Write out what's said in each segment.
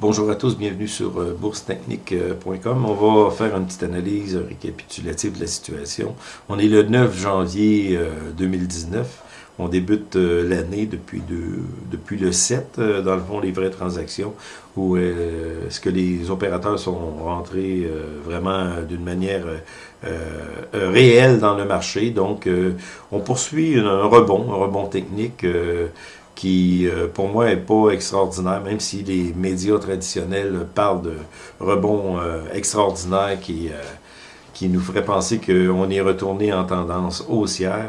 Bonjour à tous, bienvenue sur euh, boursetechnique.com. On va faire une petite analyse récapitulative de la situation. On est le 9 janvier 2019. Euh, On débute euh, l'année depuis, depuis le 7, dans le fond, les vraies transactions, où est-ce que les opérateurs sont rentrés vraiment d'une manière réelle dans le marché. Donc, on poursuit un rebond, un rebond technique qui, euh, pour moi, est pas extraordinaire, même si les médias traditionnels parlent de rebond euh, extraordinaire qui, euh, qui nous ferait penser qu'on est retourné en tendance haussière.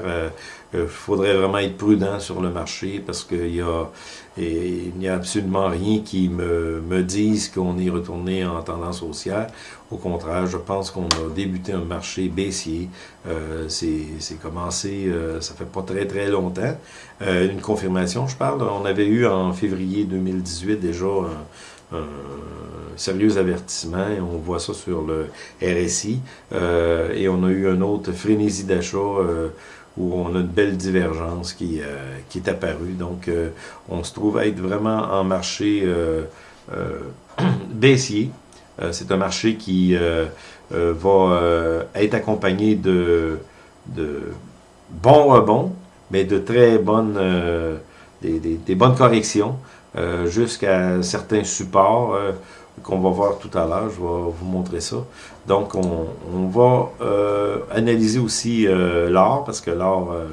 Il faudrait vraiment être prudent sur le marché parce qu'il y a il n'y a absolument rien qui me, me dise qu'on est retourné en tendance haussière. Au contraire, je pense qu'on a débuté un marché baissier. Euh, C'est commencé, euh, ça fait pas très très longtemps. Euh, une confirmation, je parle. On avait eu en février 2018 déjà un sérieux avertissement. On voit ça sur le RSI. Euh, et on a eu un autre frénésie d'achat euh, où on a une belle divergence qui, euh, qui est apparue. Donc, euh, on se trouve à être vraiment en marché euh, baissier. C'est un marché qui va être accompagné de, de bons rebonds, mais de très bonnes, des, des, des, bonnes corrections jusqu'à certains supports qu'on va voir tout à l'heure. Je vais vous montrer ça. Donc, on, on va euh, analyser aussi euh, l'or, parce que l'or euh,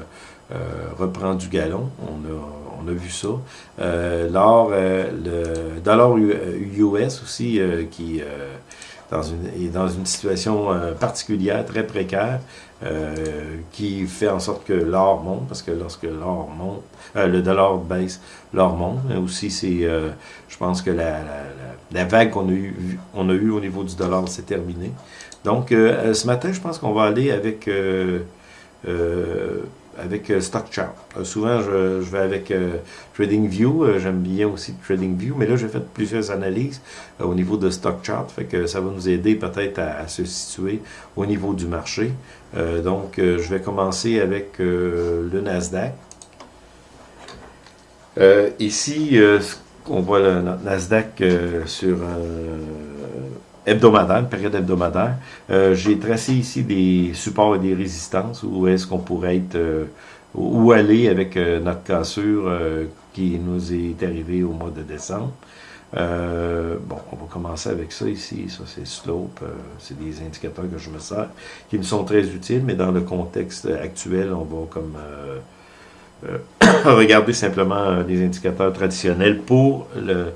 euh reprend du galon. On a, on a vu ça. Euh, l'or, le dollar US aussi, qui dans une, est dans une situation particulière, très précaire. Euh, qui fait en sorte que l'or monte, parce que lorsque l'or monte, euh, le dollar baisse, l'or monte. Mais aussi, c'est, euh, je pense que la, la, la vague qu'on a eu, on a eu au niveau du dollar, s'est terminée. Donc, ce matin, je pense qu'on va aller avec avec euh, Stock Chart. Euh, souvent, je, vais avec euh, TradingView. J'aime bien aussi TradingView, mais là, j'ai fait plusieurs analyses au niveau de Stock Chart. Fait que ça va nous aider peut-être à, se situer au niveau du marché. donc, je vais commencer avec le Nasdaq. ici, on voit le Nasdaq sur hebdomadaire, période hebdomadaire. Euh, J'ai tracé ici des supports et des résistances, où est-ce qu'on pourrait être, euh, où aller avec euh, notre cassure euh, qui nous est arrivée au mois de décembre. Bon, on va commencer avec ça ici. Ça, c'est slope. c'est des indicateurs que je me sers, qui me sont très utiles, mais dans le contexte actuel, on va comme regarder simplement des indicateurs traditionnels pour le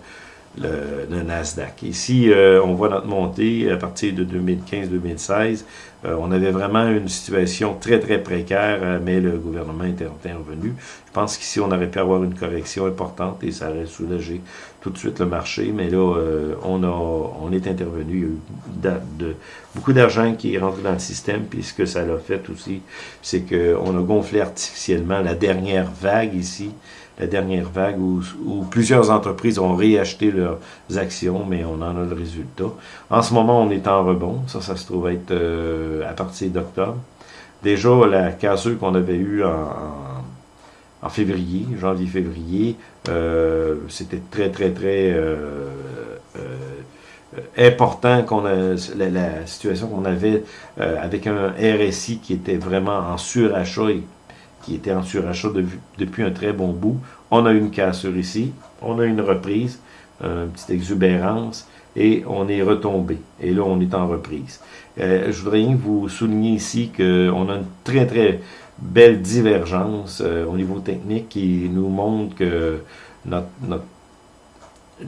le, Nasdaq. Ici, euh, on voit notre montée à partir de 2015-2016. Euh, on avait vraiment une situation très, très précaire, euh, mais le gouvernement est intervenu. Je pense qu'ici, on aurait pu avoir une correction importante et ça aurait soulagé tout de suite le marché. Mais là, on, a, on est intervenu. Il y a eu beaucoup d'argent qui est rentré dans le système. Puis ce que ça l'a fait aussi, c'est qu'on a gonflé artificiellement la dernière vague ici la dernière vague où, plusieurs entreprises ont réacheté leurs actions, mais on en a le résultat. En ce moment, on est en rebond. Ça, ça se trouve être euh, à partir d'octobre. Déjà, la cassure qu'on avait eue en, février, janvier-février, euh, c'était très, très, très euh, important qu'on la, situation qu'on avait avec un RSI qui était vraiment en surachat et qui était en surachat de, depuis un très bon bout. On a une cassure ici, on a une reprise, une petite exubérance, et on est retombé. Et là, on est en reprise. Euh, je voudrais vous souligner ici qu'on a une très, très belle divergence euh, au niveau technique qui nous montre que notre, notre,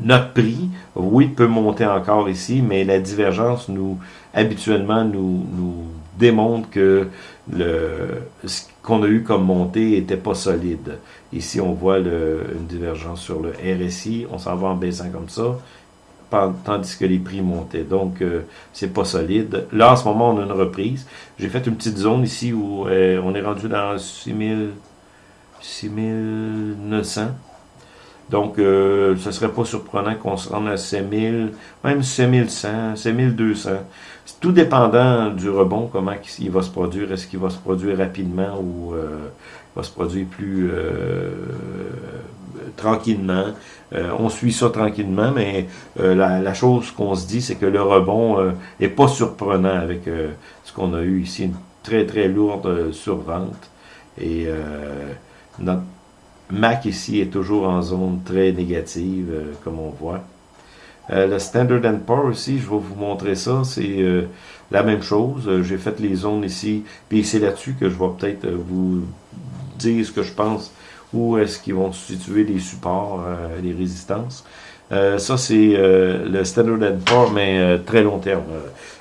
notre prix, oui, peut monter encore ici, mais la divergence nous, habituellement, nous, nous démontre que ce qu'on a eu comme montée était pas solide. Ici, on voit une divergence sur le RSI. On s'en va en baissant comme ça, tandis que les prix montaient. Donc, euh, c'est pas solide. Là, en ce moment, on a une reprise. J'ai fait une petite zone ici où euh, on est rendu dans 6000, 6900. Donc, euh, ce serait pas surprenant qu'on se rende à 5000, même 5100, 5200. Tout dépendant du rebond, comment il va se produire. Est-ce qu'il va se produire rapidement ou euh, va se produire plus euh, tranquillement? on suit ça tranquillement, mais la, chose qu'on se dit, c'est que le rebond est pas surprenant avec ce qu'on a eu ici, une très très lourde survente. Et notre Mac ici est toujours en zone très négative, comme on voit. Euh, le Standard Poor's aussi, je vais vous montrer ça, c'est euh, la même chose. Euh, j'ai fait les zones ici, puis c'est là-dessus que je vais peut-être vous dire ce que je pense, où est-ce qu'ils vont situer les supports, les résistances. ça, c'est le Standard Poor's, mais très long terme.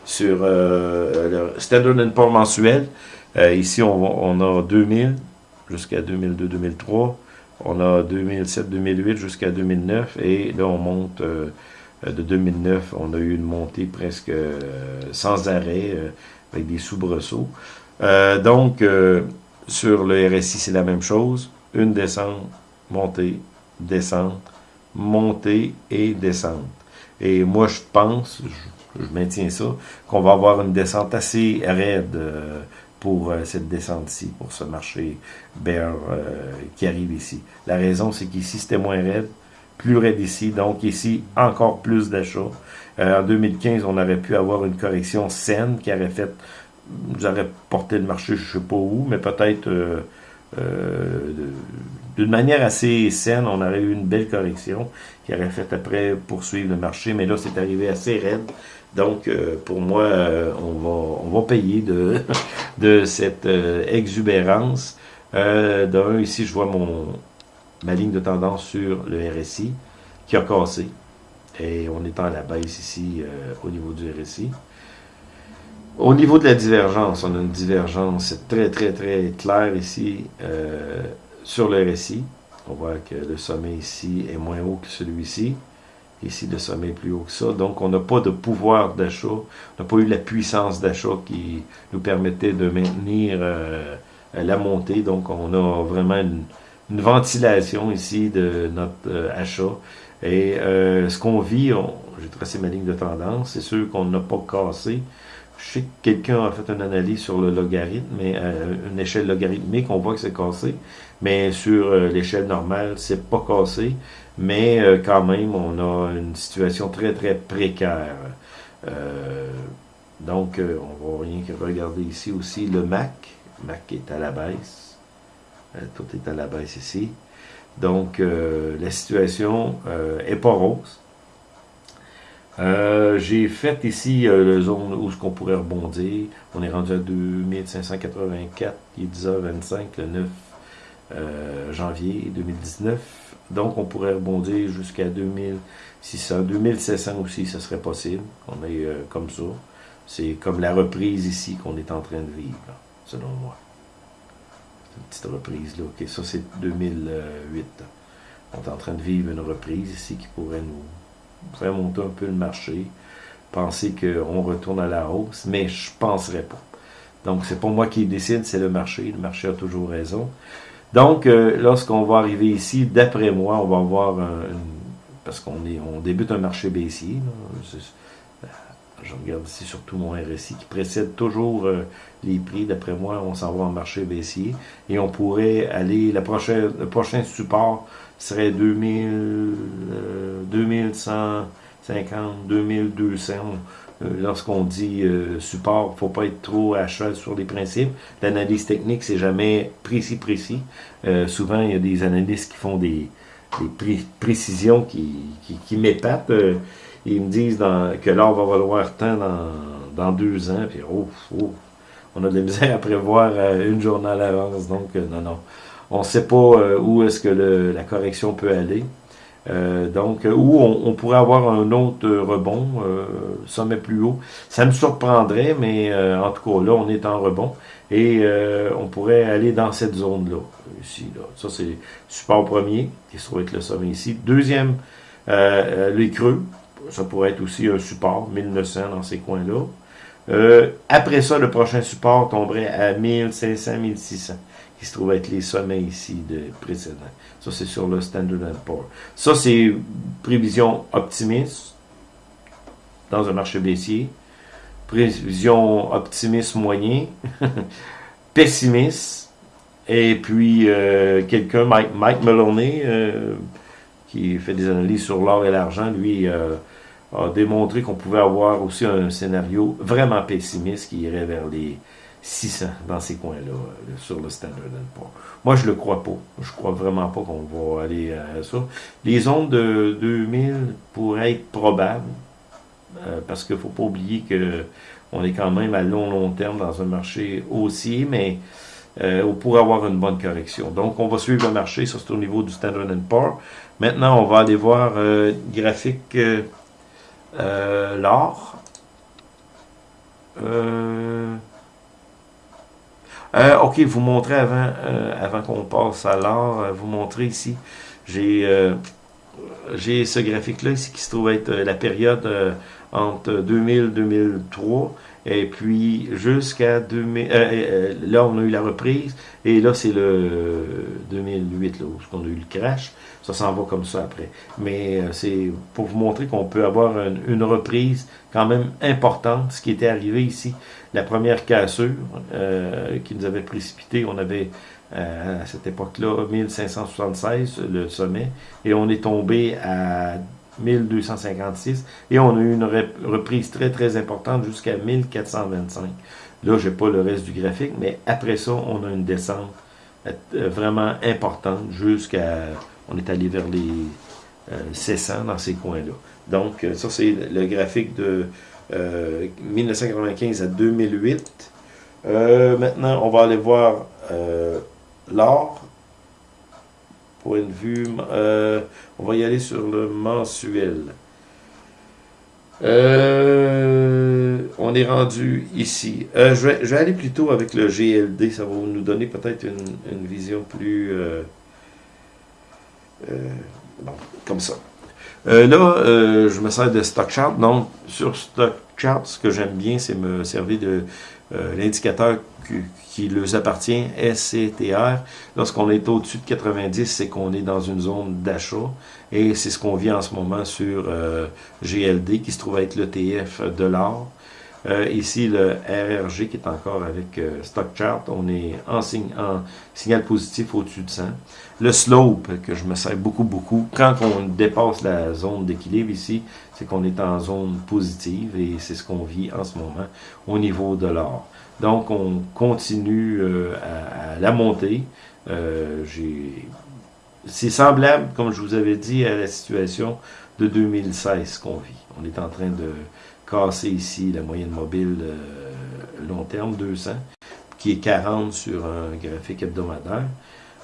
sur le Standard Poor's mensuel, ici, on, on, a 2000 jusqu'à 2002-2003. On a 2007-2008 jusqu'à 2009 et là on monte euh, de 2009, on a eu une montée presque euh, sans arrêt, euh, avec des soubresauts. donc, sur le RSI, c'est la même chose. Une descente, montée, descente, montée et descente. Et moi, je pense, je, maintiens ça, qu'on va avoir une descente assez raide pour cette descente-ci, pour ce marché bear qui arrive ici. La raison, c'est qu'ici, c'était moins raide plus raide ici. Donc ici, encore plus d'achats. Euh, en 2015, on aurait pu avoir une correction saine qui aurait fait, j'aurais porté le marché, je ne sais pas où, mais peut-être euh, euh, d'une manière assez saine, on aurait eu une belle correction qui aurait fait après poursuivre le marché. Mais là, c'est arrivé assez raide. Donc, pour moi, on, va, on payer de, de cette exubérance. D'un, ici, je vois mon, ma ligne de tendance sur le RSI qui a cassé. Et on est en la baisse ici euh, au niveau du RSI. Au niveau de la divergence, on a une divergence très très très claire ici euh, sur le RSI. On voit que le sommet ici est moins haut que celui-ci. Ici, le sommet est plus haut que ça. Donc, on n'a pas de pouvoir d'achat. On n'a pas eu la puissance d'achat qui nous permettait de maintenir euh, la montée. Donc, on a vraiment une, une ventilation ici de notre euh, achat. Et euh, ce qu'on vit, j'ai tracé ma ligne de tendance, c'est sûr qu'on n'a pas cassé. Je sais que quelqu'un a fait une analyse sur le logarithme, mais euh, une échelle logarithmique, on voit que c'est cassé. Mais sur l'échelle normale, c'est pas cassé. Mais quand même, on a une situation très, très précaire. donc, on va rien que regarder ici aussi le MAC. MAC est à la baisse. Euh, tout est à la baisse ici. Donc, euh, la situation euh, est pas rose. J'ai fait ici la zone où ce qu'on pourrait rebondir. On est rendu à 2584, il est 10h25 le 9 janvier 2019. Donc, on pourrait rebondir jusqu'à 2600, 2700 aussi, ce serait possible. On est comme ça. C'est comme la reprise ici qu'on est en train de vivre, selon moi une petite reprise là. OK, ça c'est 2008. On est en train de vivre une reprise ici qui pourrait nous faire monter un peu le marché. Penser qu'on retourne à la hausse, mais je ne penserais pas. Donc, c'est pas moi qui décide, c'est le marché. Le marché a toujours raison. Donc, euh, lorsqu'on va arriver ici, d'après moi, on va avoir un, parce qu'on on débute un marché baissier. Là, je regarde ici surtout mon RSI qui précède toujours euh, les prix. D'après moi, on s'en va en marché baissier. Et on pourrait aller, la prochaine, le prochain support serait 2000, 2150, 2200. Lorsqu'on dit euh, support, il ne faut pas être trop à cheval sur les principes. L'analyse technique, c'est jamais précis, précis. Euh, souvent, il y a des analystes qui font des, précisions qui, qui, m'épatent. Ils me disent que l'or va valoir tant dans, deux ans, puis oh, oh, on a de la misère à prévoir euh, une journée à l'avance, donc euh, non, non. On ne sait pas euh, où est-ce que la correction peut aller. donc, où on, pourrait avoir un autre rebond, sommet plus haut. Ça me surprendrait, mais en tout cas, là, on est en rebond. Et on pourrait aller dans cette zone-là. Ici, là. Ça, c'est support premier, qui se trouve être le sommet ici. Deuxième, les creux ça pourrait être aussi un support, 1900 dans ces coins-là. Euh, après ça, le prochain support tomberait à 1500, 1600, qui se trouve être les sommets ici de précédents. Ça, c'est sur le Standard Poor's. Ça, c'est prévision optimiste dans un marché baissier. Prévision optimiste moyen. pessimiste. Et puis, euh, quelqu'un, Mike, Mike euh, qui fait des analyses sur l'or et l'argent, lui euh, a démontré qu'on pouvait avoir aussi un scénario vraiment pessimiste qui irait vers les 600 dans ces coins-là, euh, sur le Standard Poor's. Moi, je le crois pas. Je crois vraiment pas qu'on va aller à ça. Les zones de 2000 pourraient être probables, euh, parce qu'il faut pas oublier que on est quand même à long, long terme dans un marché haussier, mais euh, pour avoir une bonne correction. Donc, on va suivre le marché, ça c'est au niveau du Standard Poor's. Maintenant, on va aller voir euh, graphique euh, l'or. ok, vous montrez avant, qu'on passe à l'or, vous montrez ici, j'ai j'ai ce graphique-là ici qui se trouve être la période entre 2000 2003 et puis jusqu'à 2000 euh, euh, là on a eu la reprise. Et là c'est le 2008 là où on a eu le crash. Ça s'en va comme ça après. Mais euh, c'est pour vous montrer qu'on peut avoir une, reprise quand même importante ce qui était arrivé ici. La première cassure qui nous avait précipité on avait à cette époque-là 1576 le sommet. Et on est tombé à 1256, et on a eu une reprise très très importante jusqu'à 1425. Là, j'ai pas le reste du graphique, mais après ça, on a une descente euh, vraiment importante jusqu'à, on est allé vers les 600 euh, dans ces coins-là. Donc, euh, ça c'est le graphique de 1995 à 2008. maintenant, on va aller voir l'or point de vue. Euh, on va y aller sur le mensuel. Euh, on est rendu ici. Euh, je, vais, aller plutôt avec le GLD. Ça va nous donner peut-être une, vision plus... comme ça. là, je me sers de Stock Chart. Donc, sur Stock Chart, ce que j'aime bien, c'est me servir de l'indicateur qui leur appartient, SCTR. Lorsqu'on est au-dessus de 90, c'est qu'on est dans une zone d'achat. Et c'est ce qu'on vit en ce moment sur euh, GLD, qui se trouve être l'ETF de l'or. Euh, ici, le RRG qui est encore avec euh, Stock Chart, on est en, en signal positif au-dessus de 100. Le slope, que je me sers beaucoup, beaucoup, quand on dépasse la zone d'équilibre ici, c'est qu'on est en zone positive et c'est ce qu'on vit en ce moment au niveau de l'or. Donc, on continue euh, à, la montée. Euh, c'est semblable, comme je vous avais dit, à la situation de 2016 qu'on vit. On est en train de casser ici la moyenne mobile euh, long terme, 200, qui est 40 sur un graphique hebdomadaire.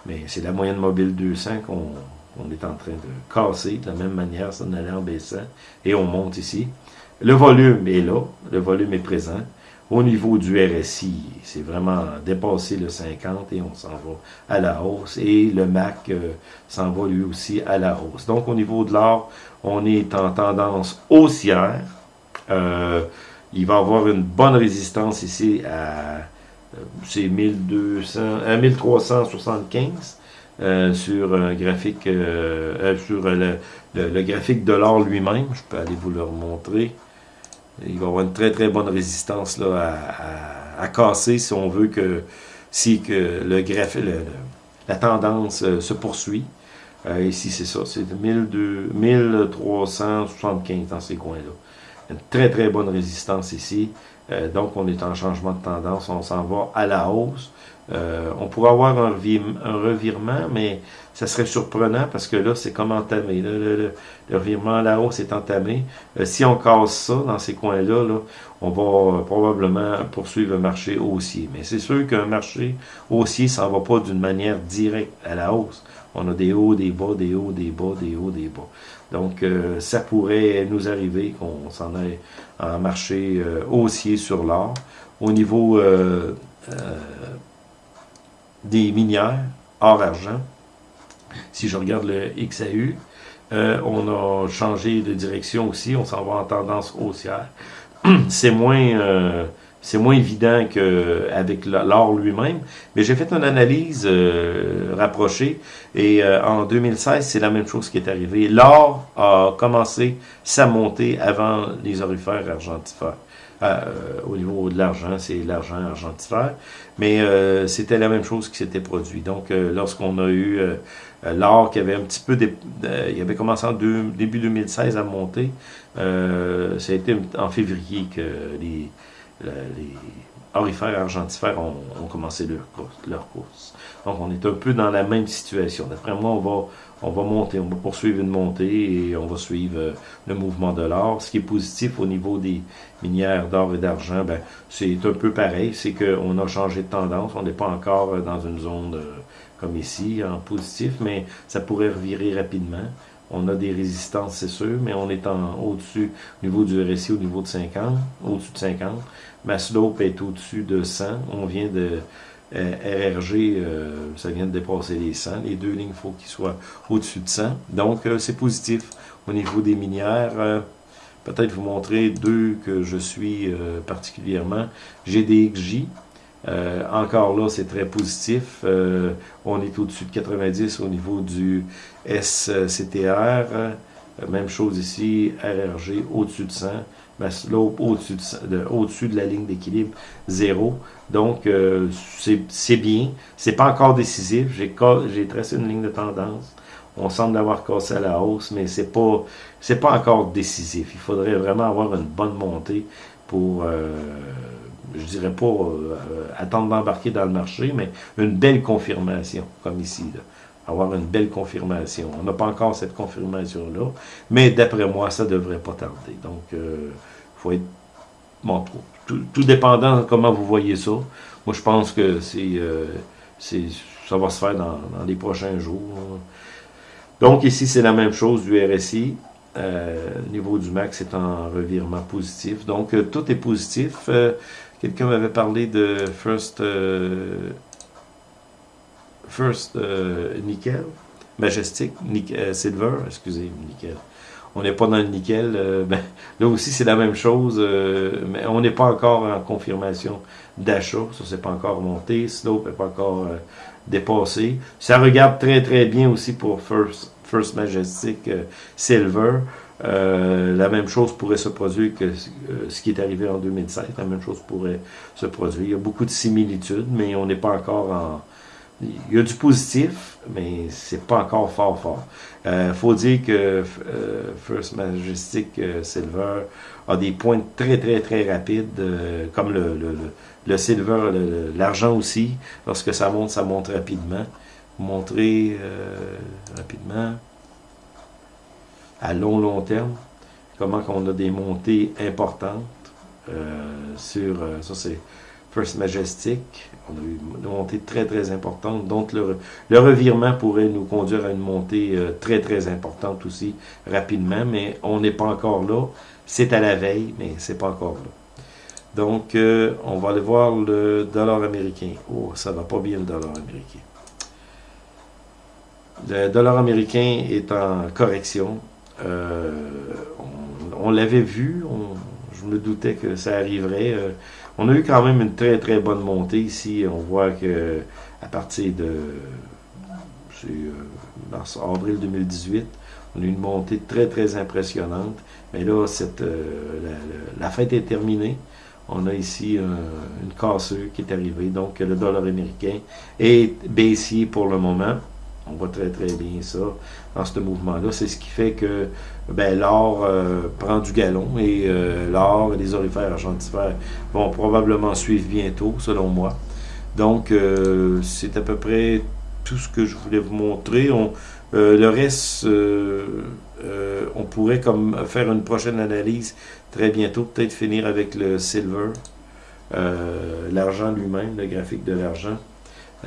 Mais c'est la moyenne mobile 200 qu'on est en train de casser de la même manière, ça en allait en baissant, et on monte ici. Le volume est là, le volume est présent. Au niveau du RSI, c'est vraiment dépassé le 50 et on s'en va à la hausse. Et le MAC euh, s'en va lui aussi à la hausse. Donc au niveau de l'or, on est en tendance haussière. Euh, il va avoir une bonne résistance ici à euh, c'est 1200, 1375 sur un graphique sur le, graphique de l'or lui-même. Je peux aller vous le remontrer. Il va avoir une très très bonne résistance là, à, casser si on veut que si que le la tendance euh, se poursuit. Euh, ici, c'est ça, c'est 1375 dans ces coins-là. Une très très bonne résistance ici. Euh, donc, on est en changement de tendance, on s'en va à la hausse. Euh, on pourrait avoir un, revirement, mais ça serait surprenant parce que là, c'est comme entamé. le, revirement à la hausse est entamé. Euh, si on casse ça dans ces coins-là, là, on va probablement poursuivre le marché haussier. Mais c'est sûr qu'un marché haussier, ne va pas d'une manière directe à la hausse. On a des hauts, des bas, des hauts, des bas, des hauts, des bas. Donc, euh, ça pourrait nous arriver qu'on s'en aille en marché haussier sur l'or. Au niveau des minières hors argent. Si je regarde le XAU, euh, on a changé de direction aussi, on s'en va en tendance haussière. C'est moins, euh, c'est moins évident qu'avec l'or lui-même, mais j'ai fait une analyse euh, rapprochée et euh, en 2016, c'est la même chose qui est arrivée. L'or a commencé sa montée avant les orifères argentifères. Euh, au niveau de l'argent, c'est l'argent argentifère, mais c'était la même chose qui s'était produit. Donc, lorsqu'on a eu l'or qui avait un petit peu, il avait commencé en début 2016 à monter, ça a été en février que les les orifères argentifères ont, commencé leur course, leur course. Donc, on est un peu dans la même situation. D'après moi, on va, on va monter, on va poursuivre une montée et on va suivre euh, le mouvement de l'or. Ce qui est positif au niveau des minières d'or et d'argent, ben, c'est un peu pareil. C'est qu'on a changé de tendance. On n'est pas encore euh, dans une zone euh, comme ici, en positif, mais ça pourrait revirer rapidement. On a des résistances, c'est sûr, mais on est au-dessus, au niveau du RSI, au niveau de 50, au-dessus de 50. Ma slope est au-dessus de 100. On vient de euh, RRG, euh, ça vient de dépasser les 100. Les deux lignes, il faut qu'ils soient au-dessus de 100. Donc, euh, c'est positif au niveau des minières. Peut-être vous montrer deux que je suis particulièrement. GDXJ, encore là, c'est très positif. On est au-dessus de 90 au niveau du SCTR. même chose ici, RRG au-dessus de 100. Slope au-dessus de, de la ligne d'équilibre, zéro. Donc, euh, c'est bien. C'est pas encore décisif. J'ai tracé une ligne de tendance. On semble avoir cassé à la hausse, mais c'est pas c'est pas encore décisif. Il faudrait vraiment avoir une bonne montée pour je dirais pas euh, attendre d'embarquer dans le marché, mais une belle confirmation, comme ici. Avoir une belle confirmation. On n'a pas encore cette confirmation-là, mais d'après moi, ça ne devrait pas tarder. Donc, il euh, faut être... Bon, tout, dépendant de comment vous voyez ça. Moi, je pense que c'est, euh, ça va se faire dans, les prochains jours. Donc, ici, c'est la même chose du RSI. Euh, niveau du max c'est en revirement positif. Donc, tout est positif. Quelqu'un m'avait parlé de First, euh, First euh, Nickel, Majestic, euh, Silver, excusez, Nickel. On n'est pas dans le nickel. Ben, là aussi, c'est la même chose, mais on n'est pas encore en confirmation d'achat. Ça, c'est pas encore monté. Slope n'est pas encore dépassé. Ça regarde très, très bien aussi pour First, First Majestic Silver. Euh, la même chose pourrait se produire que euh, ce qui est arrivé en 2007. La même chose pourrait se produire. Il y a beaucoup de similitudes, mais on n'est pas encore en... Il y a du positif, mais c'est pas encore fort fort. Il euh, faut dire que First Majestic Silver a des points très très très rapides, comme le, le, le silver, l'argent aussi. Lorsque ça monte, ça monte rapidement. Montrer rapidement à long, long terme, comment qu'on a des montées importantes euh, sur, euh, ça c'est First Majestic, une montée très, très importante, donc le, revirement pourrait nous conduire à une montée euh, très, très importante aussi, rapidement, mais on n'est pas encore là, c'est à la veille, mais c'est pas encore là. Donc, on va aller voir le dollar américain. Oh, ça va pas bien le dollar américain. Le dollar américain est en correction. Euh, on, l'avait vu, je me doutais que ça arriverait. Euh, on a eu quand même une très très bonne montée ici. On voit que à partir de euh, mars, avril 2018, on a eu une montée très très impressionnante. Mais là, cette, la, fête est terminée. On a ici une cassure qui est arrivée. Donc le dollar américain est baissier pour le moment. On voit très très bien ça dans ce mouvement-là. C'est ce qui fait que ben, l'or euh, prend du galon et euh, l'or et les orifères argentifères vont probablement suivre bientôt, selon moi. Donc, euh, c'est à peu près tout ce que je voulais vous montrer. On, le reste, on pourrait comme faire une prochaine analyse très bientôt, peut-être finir avec le silver, l'argent lui-même, le graphique de l'argent.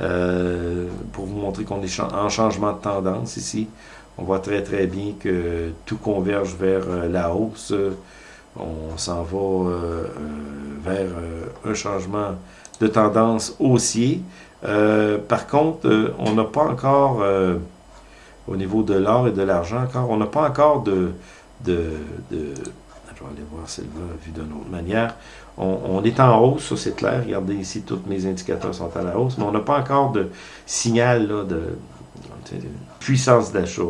Euh, pour vous montrer qu'on est en changement de tendance ici. On voit très très bien que tout converge vers euh, la hausse. On s'en va euh, vers un changement de tendance haussier. par contre, on n'a pas encore, au niveau de l'or et de l'argent, encore, on n'a pas encore de, vais aller voir Silva vu d'une autre manière. On, est en hausse, ça c'est clair. Regardez ici, tous mes indicateurs sont à la hausse, mais on n'a pas encore de signal de, de, puissance d'achat.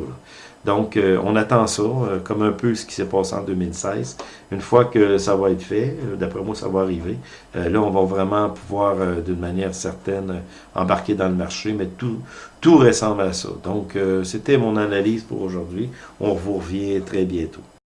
Donc, euh, on attend ça, euh, comme un peu ce qui s'est passé en 2016. Une fois que ça va être fait, euh, d'après moi, ça va arriver. là, on va vraiment pouvoir, d'une manière certaine, embarquer dans le marché, mais tout, tout ressemble à ça. Donc, c'était mon analyse pour aujourd'hui. On vous revient très bientôt.